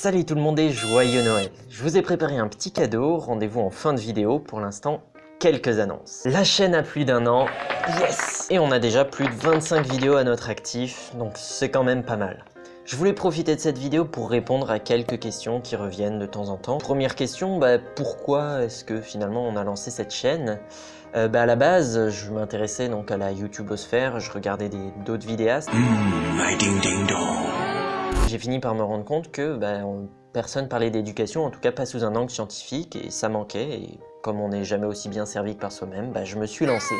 Salut tout le monde et joyeux Noël Je vous ai préparé un petit cadeau, rendez-vous en fin de vidéo, pour l'instant quelques annonces. La chaîne a plus d'un an, yes Et on a déjà plus de 25 vidéos à notre actif, donc c'est quand même pas mal. Je voulais profiter de cette vidéo pour répondre à quelques questions qui reviennent de temps en temps. Première question, bah, pourquoi est-ce que finalement on a lancé cette chaîne? Euh, bah, À la base, je m'intéressais donc à la YouTubeosphère, je regardais d'autres vidéastes. Mmh, ding ding j'ai fini par me rendre compte que ben, personne parlait d'éducation, en tout cas pas sous un angle scientifique, et ça manquait, et comme on n'est jamais aussi bien servi que par soi-même, ben, je me suis lancé.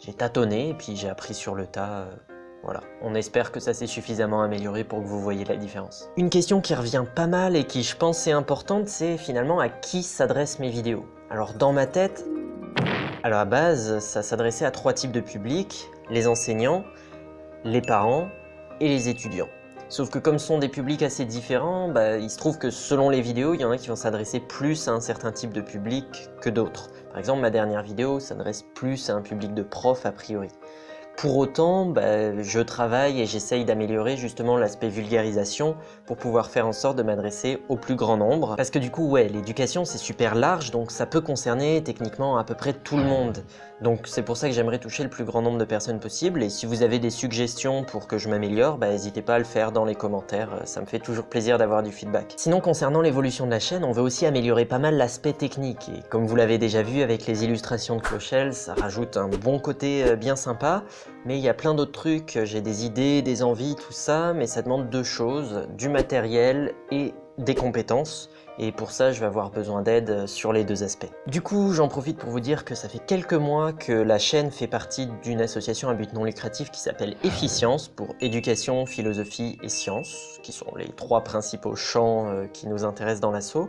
J'ai tâtonné, et puis j'ai appris sur le tas... Euh, voilà, on espère que ça s'est suffisamment amélioré pour que vous voyez la différence. Une question qui revient pas mal et qui je pense est importante, c'est finalement à qui s'adressent mes vidéos. Alors dans ma tête, alors à base, ça s'adressait à trois types de publics, les enseignants, les parents et les étudiants. Sauf que comme ce sont des publics assez différents, bah, il se trouve que selon les vidéos, il y en a qui vont s'adresser plus à un certain type de public que d'autres. Par exemple, ma dernière vidéo s'adresse plus à un public de profs a priori. Pour autant, bah, je travaille et j'essaye d'améliorer justement l'aspect vulgarisation pour pouvoir faire en sorte de m'adresser au plus grand nombre. Parce que du coup, ouais, l'éducation c'est super large, donc ça peut concerner techniquement à peu près tout le monde. Donc c'est pour ça que j'aimerais toucher le plus grand nombre de personnes possible. Et si vous avez des suggestions pour que je m'améliore, bah, n'hésitez pas à le faire dans les commentaires, ça me fait toujours plaisir d'avoir du feedback. Sinon, concernant l'évolution de la chaîne, on veut aussi améliorer pas mal l'aspect technique. Et comme vous l'avez déjà vu avec les illustrations de Clochelle, ça rajoute un bon côté euh, bien sympa. Mais il y a plein d'autres trucs, j'ai des idées, des envies, tout ça, mais ça demande deux choses, du matériel et des compétences. Et pour ça, je vais avoir besoin d'aide sur les deux aspects. Du coup, j'en profite pour vous dire que ça fait quelques mois que la chaîne fait partie d'une association à but non lucratif qui s'appelle Efficience pour éducation, philosophie et sciences, qui sont les trois principaux champs euh, qui nous intéressent dans l'assaut.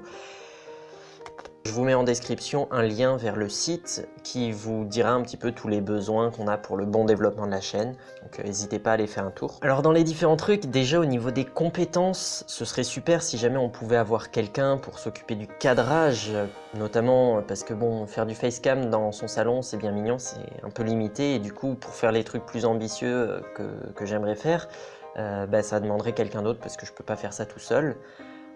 Je vous mets en description un lien vers le site qui vous dira un petit peu tous les besoins qu'on a pour le bon développement de la chaîne, donc euh, n'hésitez pas à aller faire un tour. Alors dans les différents trucs, déjà au niveau des compétences, ce serait super si jamais on pouvait avoir quelqu'un pour s'occuper du cadrage, notamment parce que bon, faire du facecam dans son salon c'est bien mignon, c'est un peu limité, et du coup pour faire les trucs plus ambitieux que, j'aimerais faire, euh, bah, ça demanderait quelqu'un d'autre parce que je peux pas faire ça tout seul.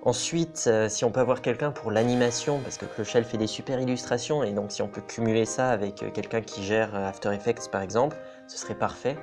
Ensuite, euh, si on peut avoir quelqu'un pour l'animation, parce que Clochelle fait des super illustrations, et donc si on peut cumuler ça avec euh, quelqu'un qui gère euh, After Effects par exemple, ce serait parfait.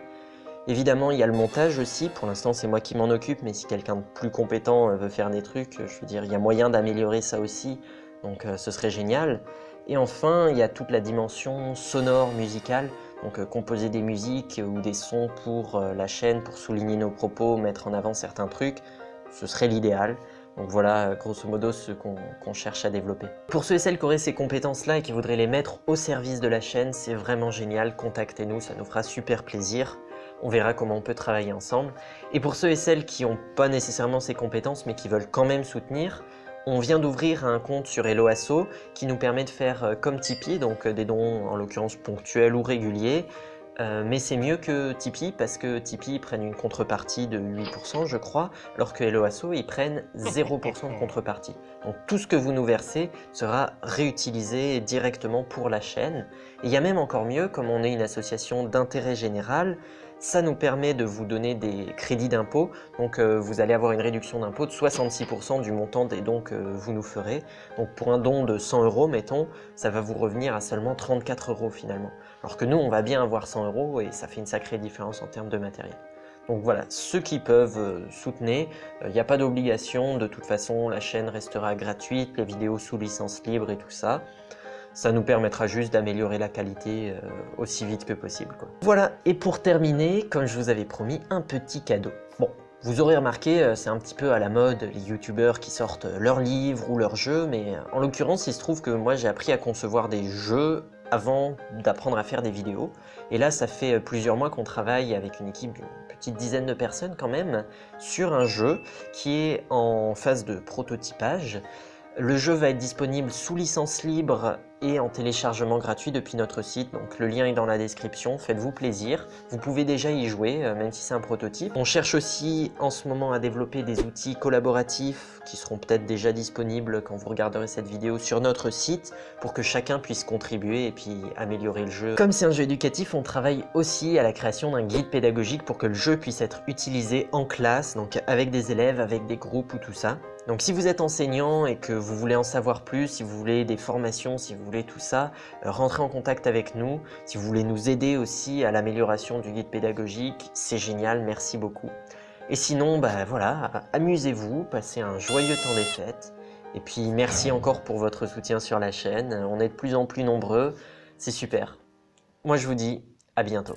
Évidemment, il y a le montage aussi, pour l'instant c'est moi qui m'en occupe, mais si quelqu'un de plus compétent veut faire des trucs, je veux dire, il y a moyen d'améliorer ça aussi, donc ce serait génial. Et enfin, il y a toute la dimension sonore, musicale, donc composer des musiques ou des sons pour la chaîne, pour souligner nos propos, mettre en avant certains trucs, ce serait l'idéal. Donc voilà, grosso modo, ce qu'on cherche à développer. Pour ceux et celles qui auraient ces compétences-là et qui voudraient les mettre au service de la chaîne, c'est vraiment génial, contactez-nous, ça nous fera super plaisir. On verra comment on peut travailler ensemble. Et pour ceux et celles qui n'ont pas nécessairement ces compétences, mais qui veulent quand même soutenir, on vient d'ouvrir un compte sur Helloasso qui nous permet de faire euh, comme Tipeee, donc euh, des dons en l'occurrence ponctuels ou réguliers, euh, mais c'est mieux que Tipeee parce que Tipeee prennent une contrepartie de 8% je crois, alors que Helloasso ils prennent 0% de contrepartie. Donc tout ce que vous nous versez sera réutilisé directement pour la chaîne. Et il y a même encore mieux, comme on est une association d'intérêt général, ça nous permet de vous donner des crédits d'impôt. Donc euh, vous allez avoir une réduction d'impôt de 66% du montant des dons que vous nous ferez. Donc pour un don de 100 euros, mettons, ça va vous revenir à seulement 34 euros finalement. Alors que nous, on va bien avoir 100 euros et ça fait une sacrée différence en termes de matériel. Donc voilà, ceux qui peuvent euh, soutenir, il euh, n'y a pas d'obligation, de toute façon la chaîne restera gratuite, les vidéos sous licence libre et tout ça. Ça nous permettra juste d'améliorer la qualité euh, aussi vite que possible. Voilà, et pour terminer, comme je vous avais promis, un petit cadeau. Bon, vous aurez remarqué, euh, c'est un petit peu à la mode, les youtubeurs qui sortent leurs livres ou leurs jeux, mais euh, en l'occurrence, il se trouve que moi j'ai appris à concevoir des jeux avant d'apprendre à faire des vidéos. Et là, ça fait plusieurs mois qu'on travaille avec une équipe d'une petite dizaine de personnes quand même, sur un jeu qui est en phase de prototypage. Le jeu va être disponible sous licence libre et en téléchargement gratuit depuis notre site, donc le lien est dans la description, faites-vous plaisir. Vous pouvez déjà y jouer, euh, même si c'est un prototype. On cherche aussi en ce moment à développer des outils collaboratifs qui seront peut-être déjà disponibles quand vous regarderez cette vidéo sur notre site pour que chacun puisse contribuer et puis améliorer le jeu. Comme c'est un jeu éducatif, on travaille aussi à la création d'un guide pédagogique pour que le jeu puisse être utilisé en classe, donc avec des élèves, avec des groupes ou tout ça. Donc si vous êtes enseignant et que vous voulez en savoir plus, si vous voulez des formations, si vous voulez tout ça, euh, rentrez en contact avec nous. Si vous voulez nous aider aussi à l'amélioration du guide pédagogique, c'est génial, merci beaucoup. Et sinon, bah voilà, amusez-vous, passez un joyeux temps des fêtes. Et puis merci encore pour votre soutien sur la chaîne, on est de plus en plus nombreux, c'est super. Moi je vous dis à bientôt.